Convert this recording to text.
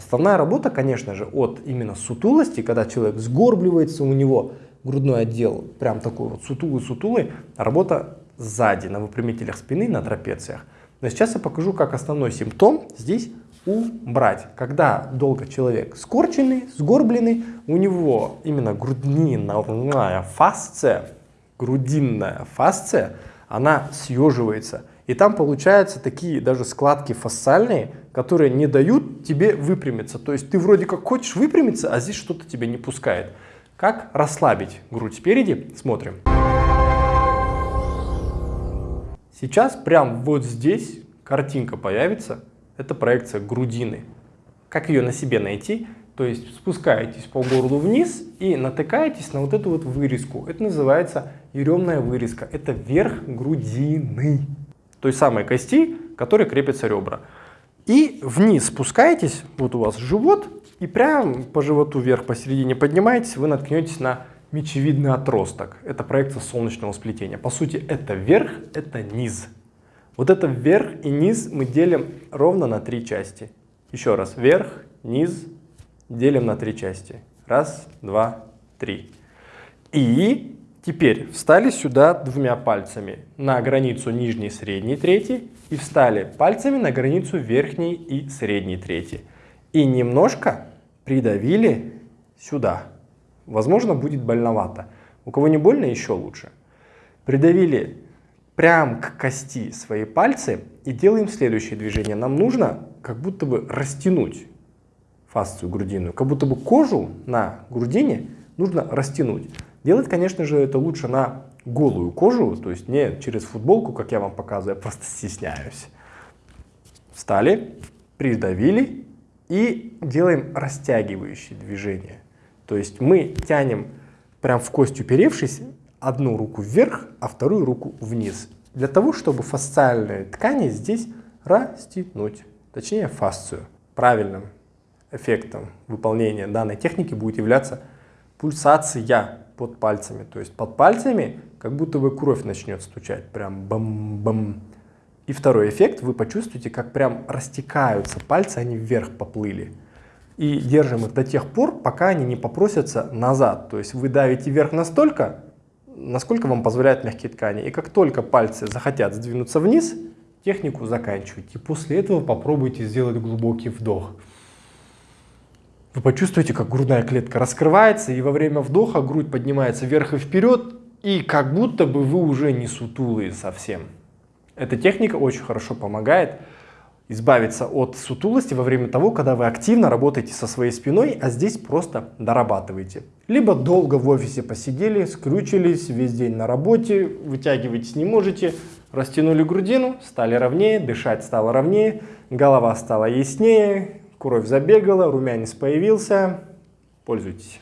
Основная работа, конечно же, от именно сутулости, когда человек сгорбливается, у него грудной отдел прям такой вот сутулый-сутулый, работа сзади, на выпрямителях спины, на трапециях. Но сейчас я покажу, как основной симптом здесь убрать. Когда долго человек скорченный, сгорбленный, у него именно грудинная фасция, грудинная фасция, она съеживается. И там получаются такие даже складки фасциальные, которые не дают тебе выпрямиться. То есть ты вроде как хочешь выпрямиться, а здесь что-то тебя не пускает. Как расслабить грудь спереди? Смотрим. Сейчас прям вот здесь картинка появится. Это проекция грудины. Как ее на себе найти? То есть спускаетесь по горлу вниз и натыкаетесь на вот эту вот вырезку. Это называется еремная вырезка. Это верх грудины. Той самой кости, которой крепятся ребра. И вниз спускаетесь, вот у вас живот, и прям по животу вверх посередине поднимаетесь, вы наткнетесь на мечевидный отросток. Это проекция солнечного сплетения. По сути, это верх, это низ. Вот это вверх и низ мы делим ровно на три части. Еще раз, вверх, низ, делим на три части. Раз, два, три. И теперь встали сюда двумя пальцами на границу нижней, средней, третьей и встали пальцами на границу верхней и средней, третьей. И немножко придавили сюда. Возможно, будет больновато. У кого не больно, еще лучше. Придавили прям к кости свои пальцы и делаем следующее движение. Нам нужно как будто бы растянуть фасцию грудинную, как будто бы кожу на грудине нужно растянуть. Делать, конечно же, это лучше на голую кожу, то есть не через футболку, как я вам показываю, я просто стесняюсь. Встали, придавили и делаем растягивающие движения. То есть мы тянем прям в кость уперевшись одну руку вверх, а вторую руку вниз. Для того, чтобы фасциальные ткани здесь растянуть, точнее фасцию. Правильным эффектом выполнения данной техники будет являться пульсация под пальцами. То есть под пальцами как будто бы кровь начнет стучать, прям бам-бам. И второй эффект, вы почувствуете, как прям растекаются пальцы, они вверх поплыли. И держим их до тех пор, пока они не попросятся назад. То есть вы давите вверх настолько, насколько вам позволяют мягкие ткани. И как только пальцы захотят сдвинуться вниз, технику заканчивайте. После этого попробуйте сделать глубокий вдох. Вы почувствуете, как грудная клетка раскрывается, и во время вдоха грудь поднимается вверх и вперед, и как будто бы вы уже не сутулые совсем. Эта техника очень хорошо помогает избавиться от сутулости во время того, когда вы активно работаете со своей спиной, а здесь просто дорабатываете. Либо долго в офисе посидели, скрючились, весь день на работе, вытягивать не можете, растянули грудину, стали ровнее, дышать стало ровнее, голова стала яснее, кровь забегала, румянец появился. Пользуйтесь.